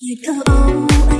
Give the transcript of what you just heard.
You thơ ấu